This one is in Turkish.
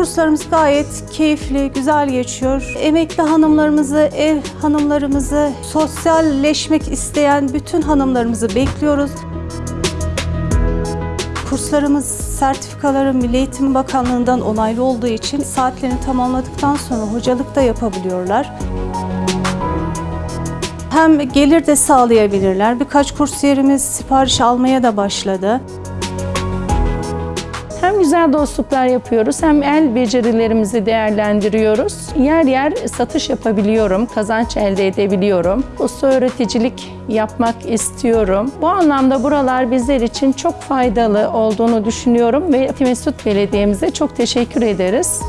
Kurslarımız gayet keyifli, güzel geçiyor. Emekli hanımlarımızı, ev hanımlarımızı, sosyalleşmek isteyen bütün hanımlarımızı bekliyoruz. Kurslarımız sertifikaları Milli Eğitim Bakanlığı'ndan onaylı olduğu için saatlerini tamamladıktan sonra hocalık da yapabiliyorlar. Hem gelir de sağlayabilirler. Birkaç kursiyerimiz sipariş almaya da başladı. Hem güzel dostluklar yapıyoruz hem el becerilerimizi değerlendiriyoruz. Yer yer satış yapabiliyorum, kazanç elde edebiliyorum. Usta öğreticilik yapmak istiyorum. Bu anlamda buralar bizler için çok faydalı olduğunu düşünüyorum ve Mesut Belediye'mize çok teşekkür ederiz.